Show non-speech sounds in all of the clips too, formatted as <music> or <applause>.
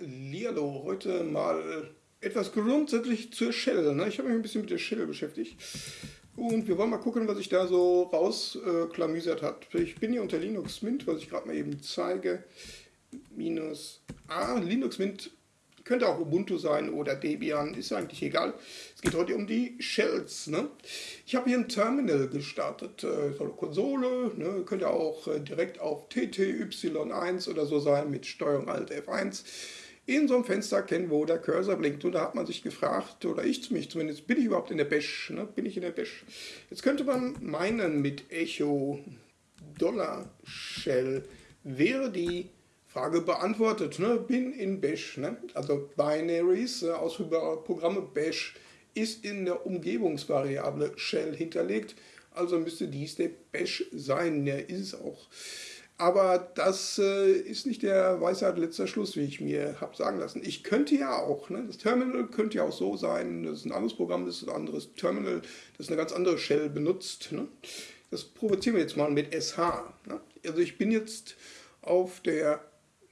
Hallihallo, heute mal etwas grundsätzlich zur Shell. Ne? Ich habe mich ein bisschen mit der Shell beschäftigt und wir wollen mal gucken, was sich da so rausklamüsert hat. Ich bin hier unter Linux Mint, was ich gerade mal eben zeige. Minus A, Linux Mint könnte auch Ubuntu sein oder Debian, ist eigentlich egal. Es geht heute um die Shells. Ne? Ich habe hier ein Terminal gestartet, äh, so eine Konsole, ne? könnte auch äh, direkt auf TTY1 oder so sein mit Steuerung Alt F1 in so einem Fenster erkennen, wo der Cursor blinkt. Und da hat man sich gefragt, oder ich mich zumindest, bin ich überhaupt in der Bash? Ne? Bin ich in der Bash? Jetzt könnte man meinen, mit Echo Dollar Shell wäre die Frage beantwortet. Ne? Bin in Bash. Ne? Also Binaries, äh, ausführbare Programme Bash ist in der Umgebungsvariable Shell hinterlegt. Also müsste dies der Bash sein. Ja, ist es auch. Aber das äh, ist nicht der Weisheit letzter Schluss, wie ich mir habe sagen lassen. Ich könnte ja auch, ne? das Terminal könnte ja auch so sein, das ist ein anderes Programm, das ist ein anderes Terminal, das eine ganz andere Shell benutzt. Ne? Das provozieren wir jetzt mal mit SH. Ne? Also ich bin jetzt auf der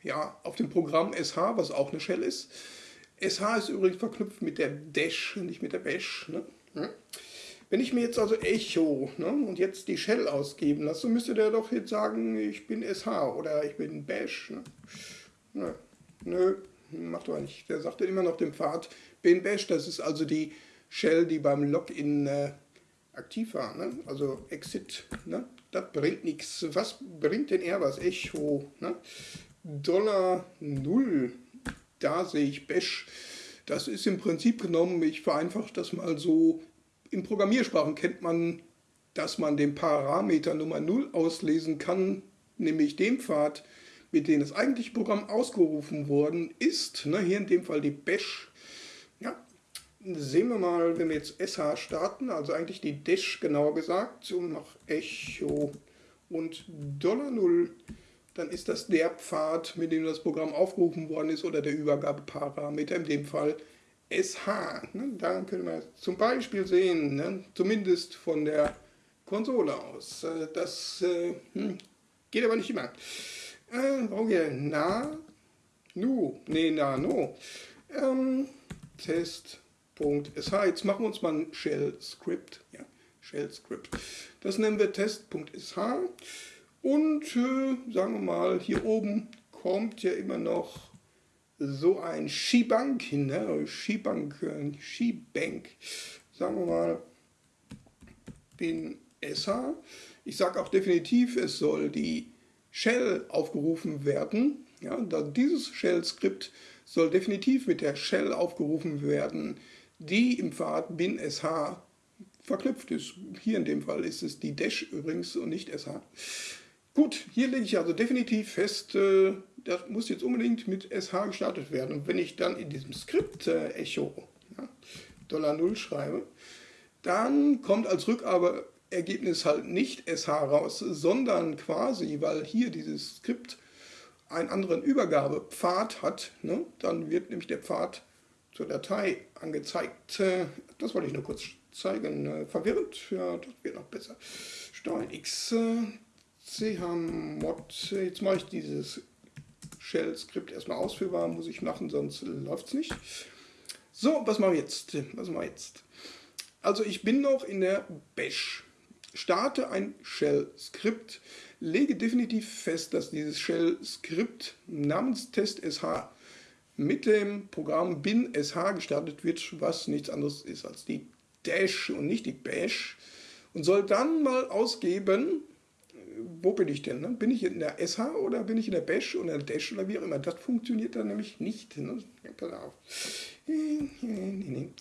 ja, auf dem Programm SH, was auch eine Shell ist. SH ist übrigens verknüpft mit der Dash, nicht mit der Bash. Ne? Hm? Wenn ich mir jetzt also Echo ne, und jetzt die Shell ausgeben lasse, müsste der doch jetzt sagen, ich bin SH oder ich bin Bash. Ne? Nö, nö, macht aber nicht. Der sagt immer noch den Pfad, bin Bash, das ist also die Shell, die beim Login äh, aktiv war. Ne? Also Exit, ne? das bringt nichts. Was bringt denn er was? Echo, ne? Dollar null. Da sehe ich Bash. Das ist im Prinzip genommen, ich vereinfache das mal so, in Programmiersprachen kennt man, dass man den Parameter Nummer 0 auslesen kann, nämlich den Pfad, mit dem das eigentliche Programm ausgerufen worden ist. Ne, hier in dem Fall die Bash. Ja, sehen wir mal, wenn wir jetzt SH starten, also eigentlich die Dash genauer gesagt, und noch Echo und Dollar 0 dann ist das der Pfad, mit dem das Programm aufgerufen worden ist oder der Übergabeparameter, in dem Fall SH. Ne? Da können wir zum Beispiel sehen, ne? zumindest von der Konsole aus. Äh, das äh, hm, geht aber nicht immer. Äh, brauchen wir na, nu, nee, na, no. Ähm, Test.sh. Jetzt machen wir uns mal ein Shell-Script. Ja, Shell-Script. Das nennen wir Test.sh. Und äh, sagen wir mal, hier oben kommt ja immer noch so ein Skibank ne? Skibank, äh, Skibank. Sagen wir mal, bin SA. Ich sage auch definitiv, es soll die Shell aufgerufen werden. Ja, dieses Shell-Skript soll definitiv mit der Shell aufgerufen werden, die im Pfad bin sh verknüpft ist. Hier in dem Fall ist es die Dash übrigens und nicht sh. Gut, hier lege ich also definitiv fest, äh, das muss jetzt unbedingt mit SH gestartet werden. Und wenn ich dann in diesem Skript äh, Echo ja, Dollar Null schreibe, dann kommt als Rückergebnis halt nicht SH raus, sondern quasi, weil hier dieses Skript einen anderen Übergabepfad hat, ne, dann wird nämlich der Pfad zur Datei angezeigt. Äh, das wollte ich nur kurz zeigen. Äh, verwirrend? Ja, das wird noch besser. Steuern X chmod, jetzt mache ich dieses Shell-Skript erstmal ausführbar, muss ich machen, sonst läuft es nicht. So, was machen wir jetzt? Was machen wir jetzt? Also ich bin noch in der Bash. Starte ein Shell-Skript, lege definitiv fest, dass dieses Shell-Skript namens test.sh mit dem Programm bin.sh gestartet wird, was nichts anderes ist als die Dash und nicht die Bash und soll dann mal ausgeben, wo bin ich denn? Ne? Bin ich in der SH oder bin ich in der Bash oder der Dash oder wie auch immer? Das funktioniert dann nämlich nicht. Ne? Pass auf.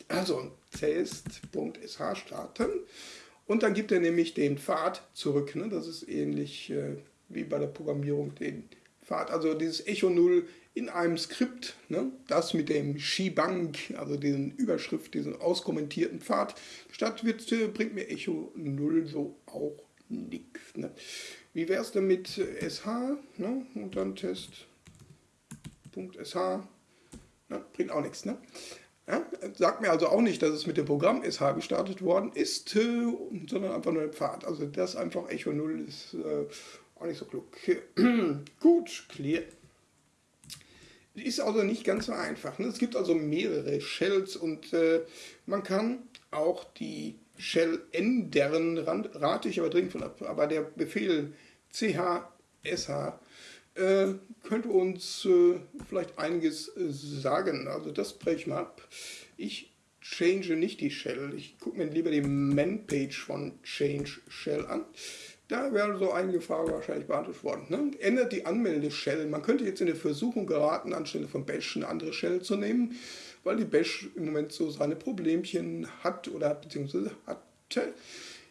Also test.sh starten und dann gibt er nämlich den Pfad zurück. Ne? Das ist ähnlich äh, wie bei der Programmierung den Pfad. Also dieses Echo 0 in einem Skript, ne? das mit dem Skibank, also diesen Überschrift, diesen auskommentierten Pfad gestartet wird, äh, bringt mir Echo 0 so auch nichts. Ne? Wie wäre es denn mit SH ne? und dann Test.sh? Ne? Bringt auch nichts. Ne? Ja? Sagt mir also auch nicht, dass es mit dem Programm SH gestartet worden ist, äh, sondern einfach nur ein Pfad. Also das einfach Echo 0 ist äh, auch nicht so klug. <clears throat> Gut, clear. Ist also nicht ganz so einfach. Ne? Es gibt also mehrere Shells und äh, man kann auch die Shell ändern, rate ich aber dringend von ab. Aber der Befehl chsh äh, könnte uns äh, vielleicht einiges äh, sagen. Also das breche ich mal ab. Ich change nicht die Shell. Ich gucke mir lieber die Man-Page von Change Shell an. Da wäre so einige Fragen wahrscheinlich beantwortet worden. Ne? Ändert die Anmelde-Shell. Man könnte jetzt in der Versuchung geraten, anstelle von Bash eine andere Shell zu nehmen, weil die Bash im Moment so seine Problemchen hat oder beziehungsweise hatte.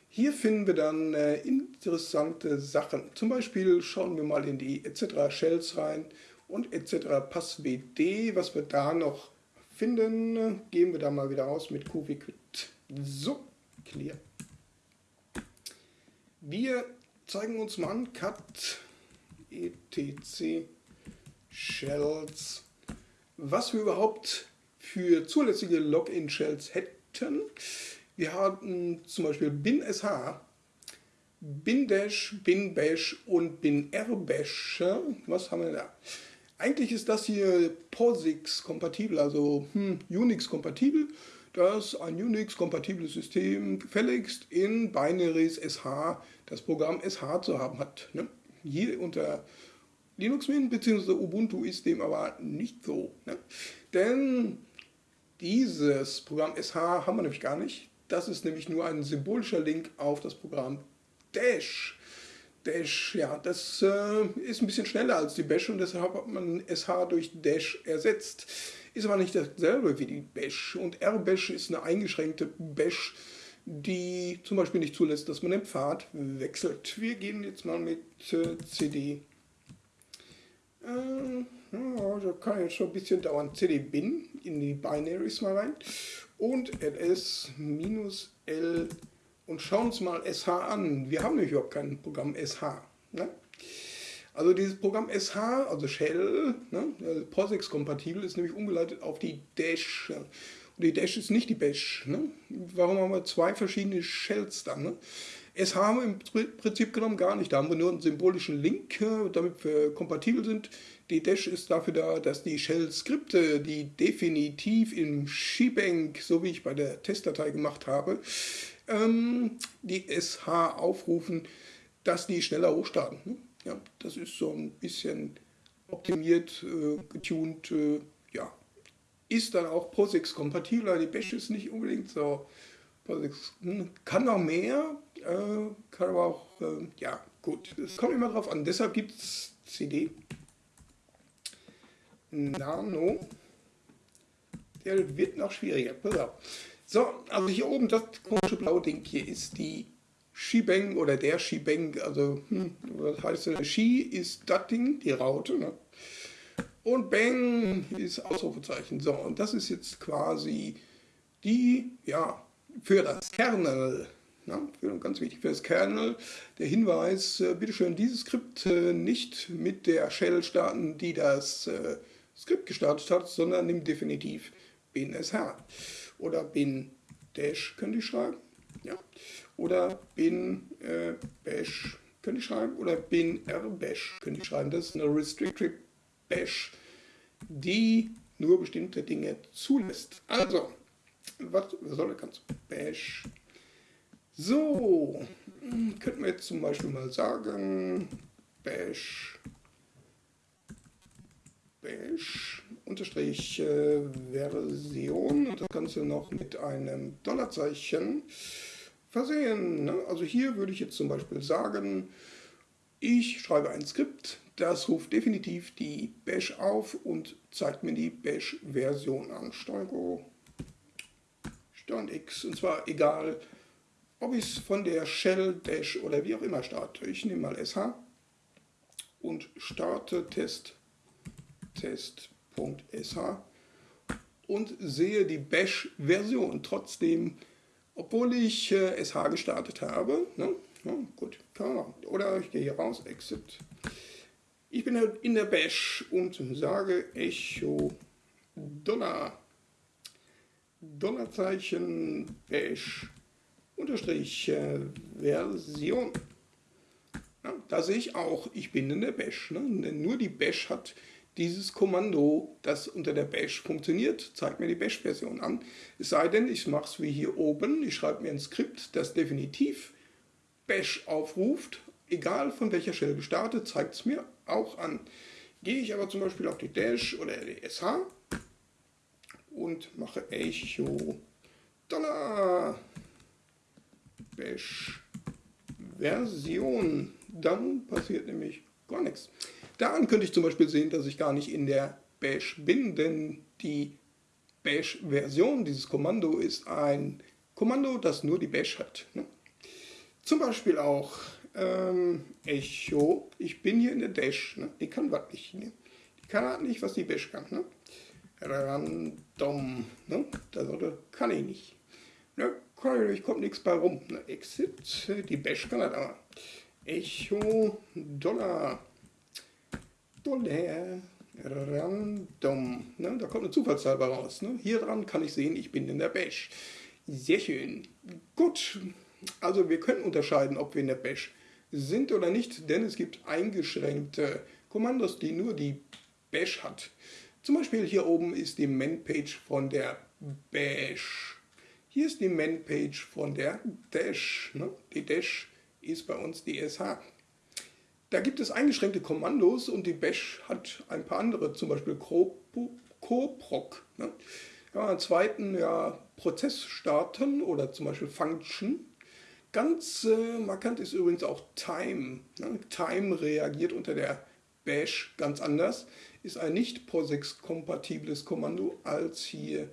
Hier finden wir dann äh, interessante Sachen. Zum Beispiel schauen wir mal in die etc. Shells rein und etc. passwd. Was wir da noch finden, gehen wir da mal wieder aus mit qviquit. So, clear. Wir zeigen uns mal an, cat etc shells, was wir überhaupt für zulässige Login-Shells hätten. Wir haben zum Beispiel bin.sh, bin-dash, bin-bash und bin-rbash. Was haben wir da? Eigentlich ist das hier POSIX-kompatibel, also hm, Unix-kompatibel dass ein Unix-kompatibles System gefälligst in Binaries SH das Programm SH zu haben hat. Ne? Hier unter Linux Mint bzw. Ubuntu ist dem aber nicht so. Ne? Denn dieses Programm SH haben wir nämlich gar nicht. Das ist nämlich nur ein symbolischer Link auf das Programm Dash. Dash, ja, das äh, ist ein bisschen schneller als die Bash und deshalb hat man SH durch Dash ersetzt. Ist aber nicht dasselbe wie die Bash. Und R-Bash ist eine eingeschränkte Bash, die zum Beispiel nicht zulässt, dass man den Pfad wechselt. Wir gehen jetzt mal mit äh, CD. Äh, ja, das kann jetzt schon ein bisschen dauern. CD-Bin in die Binaries mal rein. Und ls-l und schauen uns mal SH an. Wir haben nämlich überhaupt kein Programm SH. Ne? Also dieses Programm SH, also Shell, ne, also POSIX-kompatibel, ist nämlich umgeleitet auf die Dash. Und die Dash ist nicht die Bash. Ne? Warum haben wir zwei verschiedene Shells dann? Ne? SH im Prinzip genommen gar nicht. Da haben wir nur einen symbolischen Link, äh, damit wir kompatibel sind. Die Dash ist dafür da, dass die Shell-Skripte, die definitiv im Shebang, so wie ich bei der Testdatei gemacht habe, ähm, die SH aufrufen, dass die schneller hochstarten. Ne? Ja, das ist so ein bisschen optimiert, äh, getuned, äh, ja. Ist dann auch POSIX-kompatibel, die Bash ist nicht unbedingt so. Kann noch mehr, äh, kann aber auch, äh, ja, gut, es kommt immer drauf an. Deshalb gibt es CD. Nano. Der wird noch schwieriger. Pass auf. So, also hier oben, das komische blaue Ding hier ist die Shebang oder der Shebang, also hm, was heißt denn? She ist das Ding, die Raute, ne? Und Bang ist Ausrufezeichen. So, und das ist jetzt quasi die, ja, für das Kernel, ne? für, ganz wichtig für das Kernel, der Hinweis, äh, bitteschön dieses Skript äh, nicht mit der Shell starten, die das äh, Skript gestartet hat, sondern nimm definitiv bin sh oder bin dash könnte ich schreiben. Ja oder bin äh, bash könnte ich schreiben oder bin r bash könnte ich schreiben. Das ist eine restricted bash, die nur bestimmte Dinge zulässt. Also, was soll das Ganze? Bash. So, könnten wir jetzt zum Beispiel mal sagen, bash, bash, unterstrich äh, Version und das Ganze noch mit einem Dollarzeichen versehen. Ne? Also hier würde ich jetzt zum Beispiel sagen, ich schreibe ein Skript, das ruft definitiv die Bash auf und zeigt mir die Bash-Version an. Steuerung Steuern X. Und zwar egal, ob ich es von der Shell, Dash oder wie auch immer starte. Ich nehme mal SH und starte Test, Test.sh und sehe die Bash-Version. Trotzdem obwohl ich äh, SH gestartet habe. Ne? Ja, gut. Oder ich gehe hier raus, Exit. Ich bin halt in der Bash und sage Echo Dollar. Dollarzeichen Bash unterstrich äh, Version. Ja, da sehe ich auch, ich bin in der Bash. Ne? Denn nur die Bash hat dieses Kommando, das unter der Bash funktioniert, zeigt mir die Bash-Version an. Es sei denn, ich mache es wie hier oben, ich schreibe mir ein Skript, das definitiv Bash aufruft, egal von welcher Shell gestartet, zeigt es mir auch an. Gehe ich aber zum Beispiel auf die Dash oder die SH und mache Echo Dollar Bash Version, dann passiert nämlich gar nichts. Daran könnte ich zum Beispiel sehen, dass ich gar nicht in der Bash bin, denn die Bash-Version dieses Kommando ist ein Kommando, das nur die Bash hat. Ne? Zum Beispiel auch ähm, Echo, ich bin hier in der Dash, ne? die kann was nicht. Ne? Die kann halt nicht, was die Bash kann. Random, ne? das kann ich nicht. Ne? Ich kommt nichts bei rum. Ne? Exit, die Bash kann das aber. Echo Dollar. Dollar. Random. Ne? Da kommt eine Zufallszahl raus. Ne? Hier dran kann ich sehen, ich bin in der Bash. Sehr schön. Gut. Also wir können unterscheiden, ob wir in der Bash sind oder nicht, denn es gibt eingeschränkte Kommandos, die nur die Bash hat. Zum Beispiel hier oben ist die Man-Page von der Bash. Hier ist die Man-Page von der Dash. Ne? Die Dash ist bei uns die SH. Da gibt es eingeschränkte Kommandos und die Bash hat ein paar andere, zum Beispiel Coproc. Ne? Ja, zweiten ja, Prozess starten oder zum Beispiel Function. Ganz äh, markant ist übrigens auch Time. Ne? Time reagiert unter der Bash ganz anders, ist ein nicht POSIX-kompatibles Kommando als hier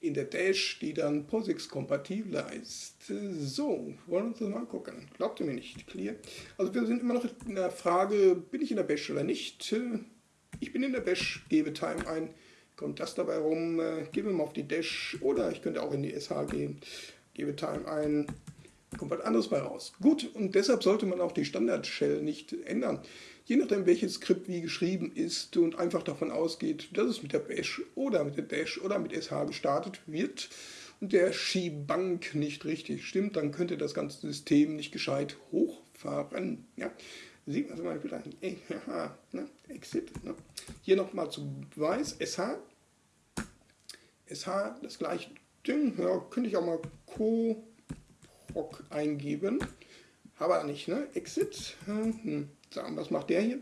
in der Dash, die dann POSIX-kompatibler ist. So, wollen wir uns das mal angucken. Glaubt ihr mir nicht? Clear. Also wir sind immer noch in der Frage, bin ich in der Bash oder nicht? Ich bin in der Bash, gebe Time ein, kommt das dabei rum, gebe mal auf die Dash oder ich könnte auch in die SH gehen, gebe Time ein, kommt was anderes bei raus. Gut, und deshalb sollte man auch die Standard-Shell nicht ändern je nachdem welches Skript wie geschrieben ist und einfach davon ausgeht, dass es mit der Bash oder mit der Dash oder mit SH gestartet wird und der Skibank nicht richtig stimmt, dann könnte das ganze System nicht gescheit hochfahren. Ja. Sieht man zum Beispiel an EH, <laughs> ne? Exit. Ne? Hier nochmal zum Beweis, SH. SH, das gleiche Ding, ja, könnte ich auch mal Co-Proc eingeben. Aber nicht, ne? Exit. Hm sagen, was macht der hier?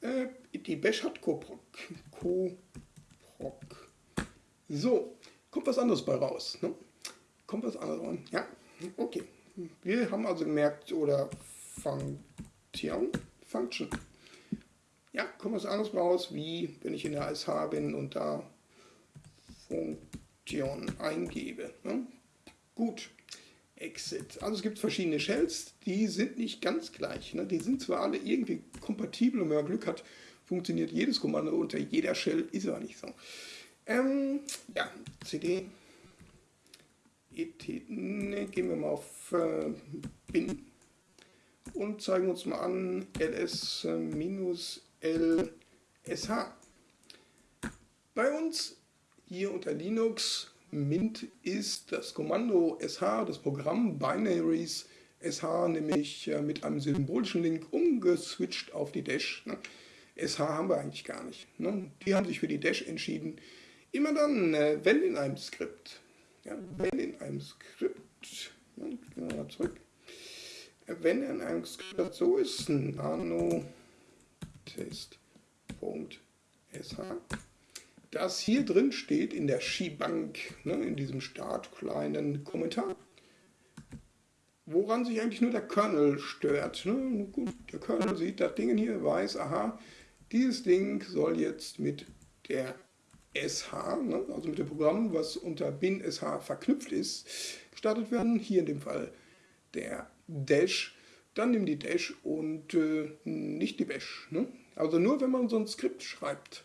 Äh, die Bash hat Coproc. Coproc. So, kommt was anderes bei raus. Ne? Kommt was anderes rein. Ja, okay. Wir haben also gemerkt, oder Function, Function. Ja, kommt was anderes raus, wie wenn ich in der SH bin und da Funktion eingebe. Ne? Gut. Exit. Also es gibt verschiedene Shells, die sind nicht ganz gleich. Ne? Die sind zwar alle irgendwie kompatibel und wenn man Glück hat, funktioniert jedes Kommando unter jeder Shell, ist aber nicht so. Ähm, ja, CD. ET, ne, gehen wir mal auf äh, bin und zeigen uns mal an ls-lsh. Bei uns hier unter Linux Mint ist das Kommando sh, das Programm Binaries sh, nämlich äh, mit einem symbolischen Link umgeswitcht auf die Dash. Ne? sh haben wir eigentlich gar nicht. Ne? Die haben sich für die Dash entschieden. Immer dann, äh, wenn in einem Skript, wenn in einem Skript, ne, zurück, äh, wenn in einem Skript so ist, nano test.sh das hier drin steht in der Skibank, ne, in diesem startkleinen Kommentar, woran sich eigentlich nur der Kernel stört. Ne? Gut, der Kernel sieht das Ding hier, weiß, aha, dieses Ding soll jetzt mit der SH, ne, also mit dem Programm, was unter bin SH verknüpft ist, gestartet werden. Hier in dem Fall der Dash. Dann nimm die Dash und äh, nicht die Bash. Ne? Also nur wenn man so ein Skript schreibt,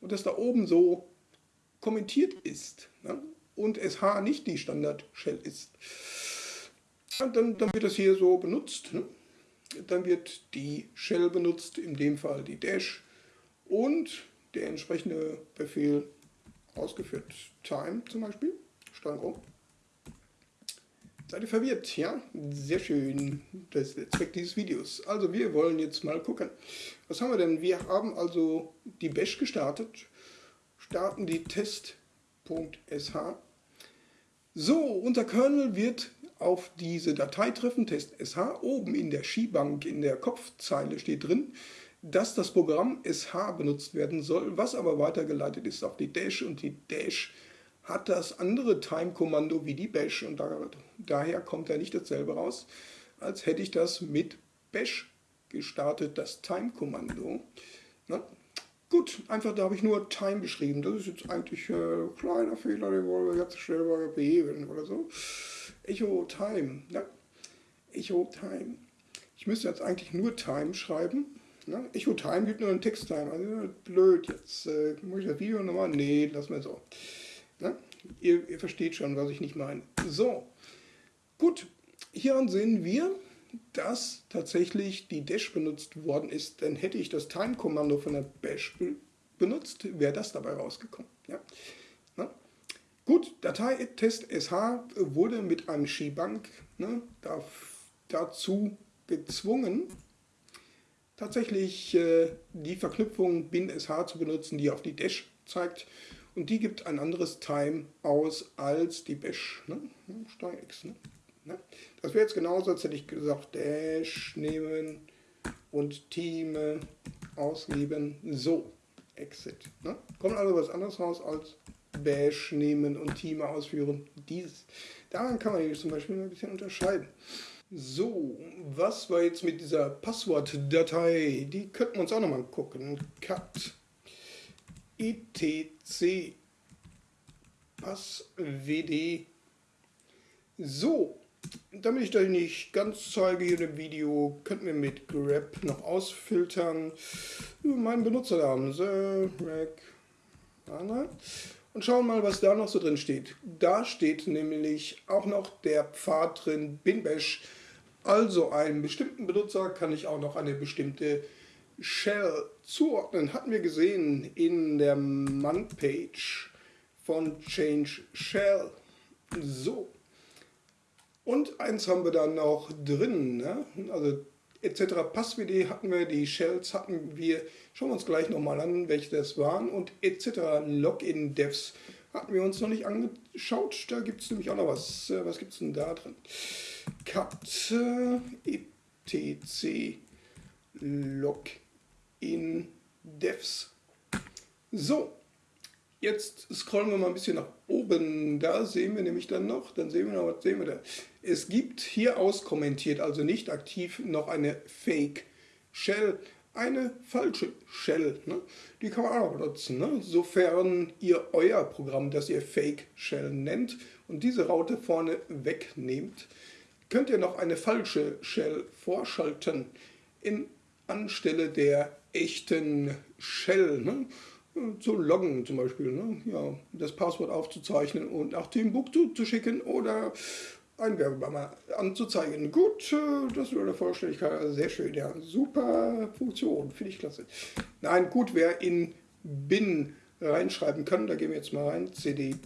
und das da oben so kommentiert ist ne? und SH nicht die Standard-Shell ist, dann, dann wird das hier so benutzt. Ne? Dann wird die Shell benutzt, in dem Fall die Dash und der entsprechende Befehl ausgeführt. Time zum Beispiel, Steuerung. Seid ihr verwirrt, ja? Sehr schön. Das ist der Zweck dieses Videos. Also wir wollen jetzt mal gucken. Was haben wir denn? Wir haben also die Bash gestartet. Starten die test.sh. So, unser Kernel wird auf diese Datei treffen, test.sh. Oben in der Skibank, in der Kopfzeile steht drin, dass das Programm sh benutzt werden soll, was aber weitergeleitet ist auf die Dash und die Dash hat das andere Time-Kommando wie die Bash und da, daher kommt er nicht dasselbe raus, als hätte ich das mit Bash gestartet, das Time-Kommando. Gut, einfach da habe ich nur Time geschrieben. Das ist jetzt eigentlich ein äh, kleiner Fehler, den wollen wir jetzt schnell mal beheben oder so. Echo Time. Ja. Echo Time. Ich müsste jetzt eigentlich nur Time schreiben. Ne? Echo Time gibt nur einen Text-Time. Also blöd, jetzt äh, muss ich das Video nochmal. Nee, lassen wir so. Ne? Ihr, ihr versteht schon, was ich nicht meine. So, gut. Hier sehen wir, dass tatsächlich die Dash benutzt worden ist. Dann hätte ich das Time-Kommando von der Bash benutzt, wäre das dabei rausgekommen. Ja? Na? Gut, Datei test sh wurde mit einem Skibank ne, da, dazu gezwungen, tatsächlich äh, die Verknüpfung bin.sh zu benutzen, die auf die Dash zeigt und die gibt ein anderes Time aus als die Bash. Ne? Steuer X. Ne? Ne? Das wäre jetzt genauso, als hätte ich gesagt, Dash nehmen und Team ausgeben. So, Exit. Ne? Kommt also was anderes raus als Bash nehmen und Team ausführen. Dieses. Daran kann man hier zum Beispiel ein bisschen unterscheiden. So, was war jetzt mit dieser Passwortdatei? Die könnten wir uns auch nochmal gucken. Cut etc passwd. So, damit ich das nicht ganz zeige hier im Video, könnten wir mit grep noch ausfiltern. Meinen Benutzernamen, und schauen mal, was da noch so drin steht. Da steht nämlich auch noch der Pfad drin, binbash. Also einen bestimmten Benutzer kann ich auch noch eine bestimmte Shell zuordnen. Hatten wir gesehen in der Man-Page von Change Shell. So. Und eins haben wir dann noch drin, ne? also etc. Passwd hatten wir, die Shells hatten wir, schauen wir uns gleich nochmal an, welche das waren und etc. Login Devs hatten wir uns noch nicht angeschaut, da gibt es nämlich auch noch was, äh, was gibt es denn da drin? cat etc Login Devs. So, Jetzt scrollen wir mal ein bisschen nach oben. Da sehen wir nämlich dann noch, dann sehen wir noch, was sehen wir da? Es gibt hier auskommentiert, also nicht aktiv, noch eine Fake Shell, eine falsche Shell. Ne? Die kann man auch benutzen, ne? sofern ihr euer Programm, das ihr Fake Shell nennt und diese Raute vorne wegnehmt, könnt ihr noch eine falsche Shell vorschalten in anstelle der echten Shell. Ne? zu loggen zum Beispiel, ne? ja, das Passwort aufzuzeichnen und nach Timbuktu zu schicken oder ein Werbebanner anzuzeigen. Gut, äh, das wäre der Vollständigkeit also sehr schön, ja, super Funktion, finde ich klasse. Nein, gut, wer in bin reinschreiben kann, da gehen wir jetzt mal rein, cd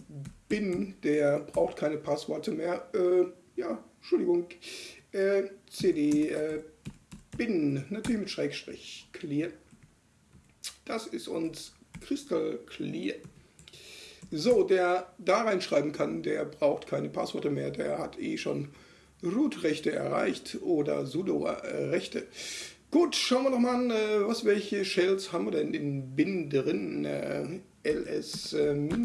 bin, der braucht keine Passworte mehr, äh, ja, Entschuldigung, äh, cd äh, bin, natürlich mit Schrägstrich, clear. Das ist uns Crystal Clear. So, der da reinschreiben kann, der braucht keine Passwörter mehr, der hat eh schon Root-Rechte erreicht oder sudo-Rechte. Gut, schauen wir noch mal an, äh, was welche Shells haben wir denn in bin drin? Äh, ls-l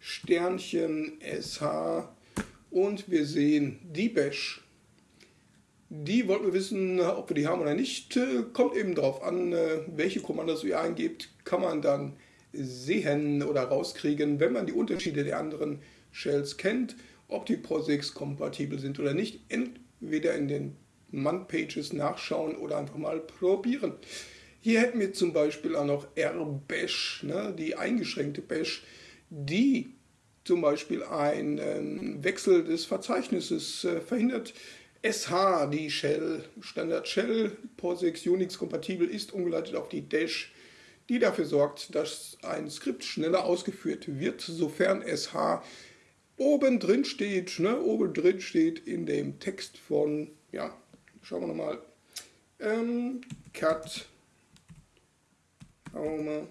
Sternchen sh und wir sehen die Bash. Die wollten wir wissen, ob wir die haben oder nicht. Äh, kommt eben darauf an, welche Kommandos ihr eingebt, kann man dann sehen oder rauskriegen, wenn man die Unterschiede der anderen Shells kennt, ob die POSIX kompatibel sind oder nicht. Entweder in den Man-Pages nachschauen oder einfach mal probieren. Hier hätten wir zum Beispiel auch noch RBash, ne, die eingeschränkte Bash, die zum Beispiel einen Wechsel des Verzeichnisses äh, verhindert. SH, die Shell, Standard Shell, POSIX Unix kompatibel ist, umgeleitet auf die Dash die dafür sorgt, dass ein Skript schneller ausgeführt wird, sofern SH oben drin steht, ne, oben drin steht in dem Text von, ja, schauen wir nochmal, ähm, cut home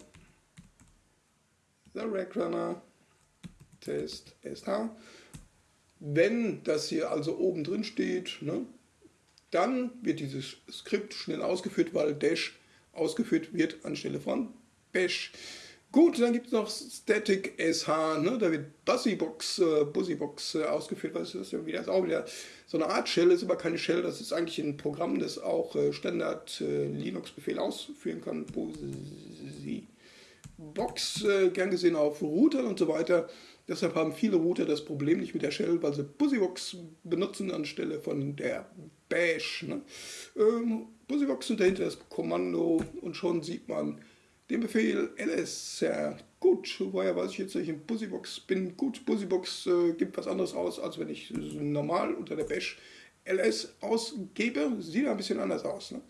the Runner test sh. Wenn das hier also oben drin steht, ne, dann wird dieses Skript schnell ausgeführt, weil Dash ausgeführt wird anstelle von Bash. Gut, dann gibt es noch Static SH, ne? da wird Busybox, äh, Busybox äh, ausgeführt, was ist das wieder? Das ist auch wieder so eine Art Shell, ist aber keine Shell, das ist eigentlich ein Programm, das auch äh, Standard äh, Linux-Befehl ausführen kann. Busybox, äh, gern gesehen auf Routern und so weiter. Deshalb haben viele Router das Problem nicht mit der Shell, weil sie Busybox benutzen anstelle von der Bash. Ne? Ähm, Busybox und dahinter das Kommando und schon sieht man, den Befehl ls. Sehr gut, woher weiß ich jetzt, dass ich in Busybox bin? Gut, Busybox äh, gibt was anderes aus, als wenn ich normal unter der Bash ls ausgebe. Sieht ein bisschen anders aus. Ne?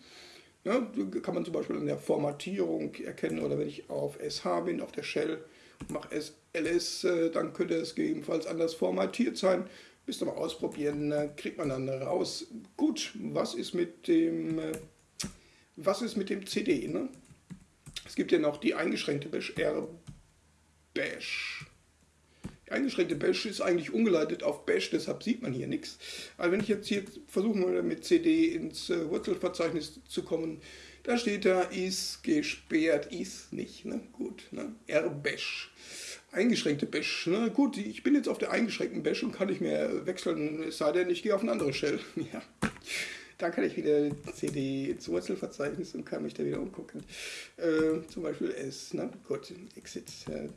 Ja, kann man zum Beispiel in der Formatierung erkennen oder wenn ich auf SH bin, auf der Shell, mache es ls, äh, dann könnte es gegebenenfalls anders formatiert sein. Müsst ihr mal ausprobieren, äh, kriegt man dann raus. Gut, was ist mit dem, äh, was ist mit dem CD? Ne? Es gibt ja noch die eingeschränkte Bash, R-Bash. Die eingeschränkte Bash ist eigentlich umgeleitet auf Bash, deshalb sieht man hier nichts. Aber wenn ich jetzt hier versuche mal mit CD ins Wurzelverzeichnis zu kommen, da steht da ist gesperrt, ist nicht. Ne? Gut, ne? R-Bash. Eingeschränkte Bash. Ne? Gut, ich bin jetzt auf der eingeschränkten Bash und kann nicht mehr wechseln, es sei denn, ich gehe auf eine andere Shell. <laughs> ja. Dann kann ich wieder CD ins Wurzelverzeichnis und kann mich da wieder umgucken. Äh, zum Beispiel S, ne? Gut, Exit. Äh,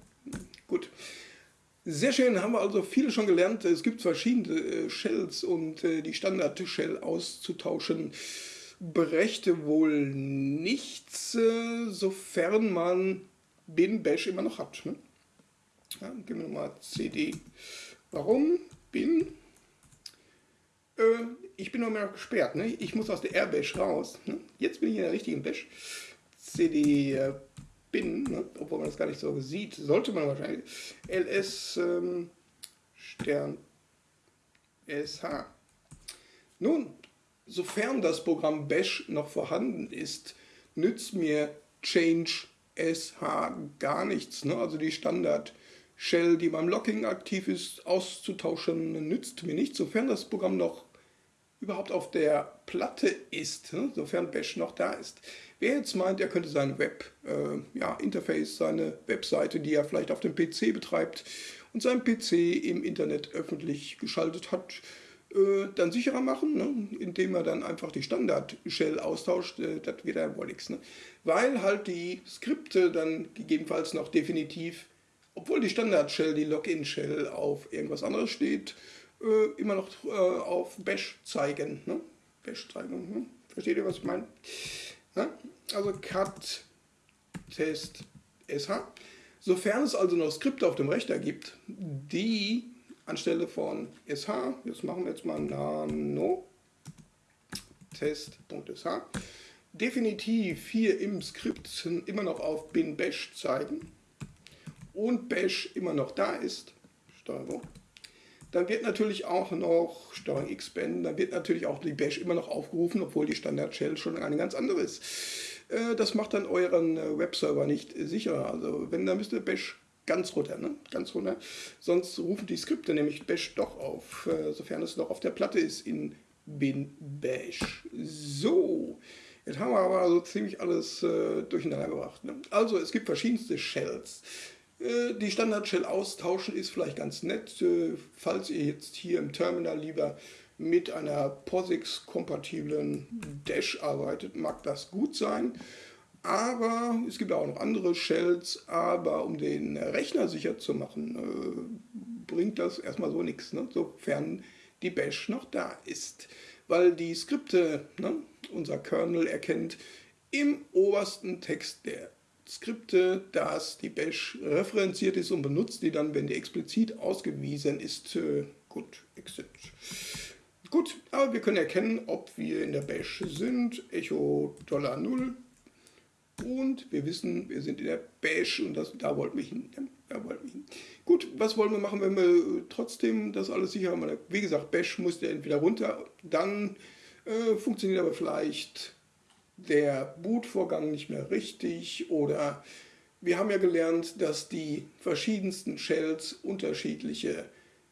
gut. Sehr schön, haben wir also viele schon gelernt. Es gibt verschiedene äh, Shells und äh, die Standard-Shell auszutauschen brächte wohl nichts, äh, sofern man bin Bash immer noch hat. Ne? Ja, geben wir nochmal CD. Warum bin äh, ich bin noch mehr gesperrt. Ne? Ich muss aus der R-Bash raus. Ne? Jetzt bin ich in der richtigen Bash. CD äh, bin, ne? obwohl man das gar nicht so sieht, sollte man wahrscheinlich. ls ähm, Stern sh. Nun, sofern das Programm Bash noch vorhanden ist, nützt mir Change sh gar nichts. Ne? Also die Standard Shell, die beim Locking aktiv ist, auszutauschen, nützt mir nicht, sofern das Programm noch überhaupt auf der Platte ist, ne, sofern Bash noch da ist. Wer jetzt meint, er könnte sein Web-Interface, äh, ja, seine Webseite, die er vielleicht auf dem PC betreibt und sein PC im Internet öffentlich geschaltet hat, äh, dann sicherer machen, ne, indem er dann einfach die Standard-Shell austauscht, äh, das wird ja wohl nichts. Ne? Weil halt die Skripte dann gegebenenfalls noch definitiv, obwohl die Standard-Shell, die Login-Shell auf irgendwas anderes steht, äh, immer noch äh, auf Bash zeigen. Ne? Bash zeigen. Ne? Versteht ihr, was ich meine? Ne? Also cut test sh. Sofern es also noch Skripte auf dem Rechner gibt, die anstelle von sh, das machen wir jetzt mal nano test.sh, definitiv hier im Skript immer noch auf bin bash zeigen und bash immer noch da ist, Steuerung dann wird natürlich auch noch Steuerung X beenden, dann wird natürlich auch die Bash immer noch aufgerufen, obwohl die Standard Shell schon eine ganz andere ist. Äh, das macht dann euren äh, Webserver nicht sicher. Also wenn, dann müsst ihr Bash ganz runter, ne? ganz runter. Sonst rufen die Skripte nämlich Bash doch auf, äh, sofern es noch auf der Platte ist in bin Bash. So, jetzt haben wir aber also ziemlich alles äh, durcheinander gebracht. Ne? Also es gibt verschiedenste Shells. Äh, die Standard-Shell austauschen ist vielleicht ganz nett, äh, falls ihr jetzt hier im Terminal lieber mit einer POSIX-kompatiblen Dash arbeitet, mag das gut sein. Aber es gibt auch noch andere Shells, aber um den Rechner sicher zu machen, äh, bringt das erstmal so nichts, ne? sofern die Bash noch da ist. Weil die Skripte, ne, unser Kernel erkennt im obersten Text der Skripte, dass die Bash referenziert ist und benutzt die dann, wenn die explizit ausgewiesen ist. Äh, gut, exit. Gut, aber wir können erkennen, ob wir in der Bash sind. Echo $0 Und wir wissen, wir sind in der Bash und das, da wollten wir hin. Da wollten wir hin. Gut, was wollen wir machen, wenn wir trotzdem das alles sicher haben? Wie gesagt, Bash muss der entweder runter, dann äh, funktioniert aber vielleicht der Bootvorgang nicht mehr richtig oder wir haben ja gelernt, dass die verschiedensten Shells unterschiedliche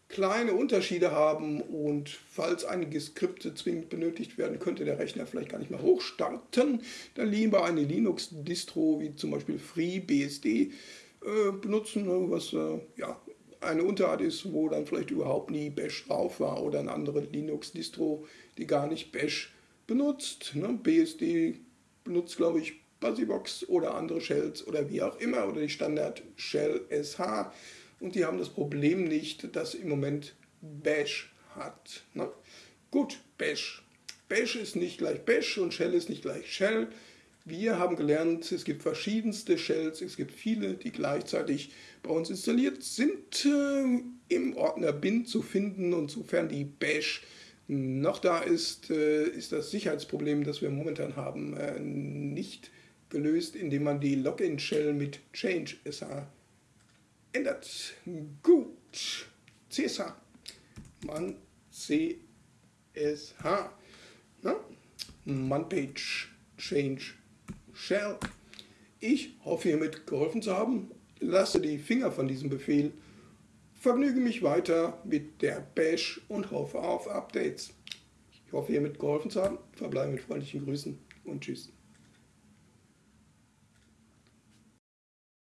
kleine Unterschiede haben und falls einige Skripte zwingend benötigt werden, könnte der Rechner vielleicht gar nicht mehr hochstarten. Dann lieber eine Linux-Distro wie zum Beispiel FreeBSD äh, benutzen, ne, was äh, ja, eine Unterart ist, wo dann vielleicht überhaupt nie Bash drauf war oder eine andere Linux-Distro, die gar nicht Bash benutzt. Ne? BSD benutzt, glaube ich, Busybox oder andere Shells oder wie auch immer oder die Standard Shell SH und die haben das Problem nicht, dass im Moment Bash hat. Ne? Gut, Bash. Bash ist nicht gleich Bash und Shell ist nicht gleich Shell. Wir haben gelernt, es gibt verschiedenste Shells, es gibt viele, die gleichzeitig bei uns installiert sind, äh, im Ordner bin zu finden und sofern die Bash noch da ist, äh, ist das Sicherheitsproblem, das wir momentan haben, äh, nicht gelöst, indem man die Login-Shell mit Change SH ändert. Gut. CSH. Man CSH. Na? Man-Page Change Shell. Ich hoffe hiermit geholfen zu haben. Lasse die Finger von diesem Befehl. Vergnüge mich weiter mit der Bash und hoffe auf Updates. Ich hoffe hiermit geholfen zu haben. Verbleibe mit freundlichen Grüßen und Tschüss.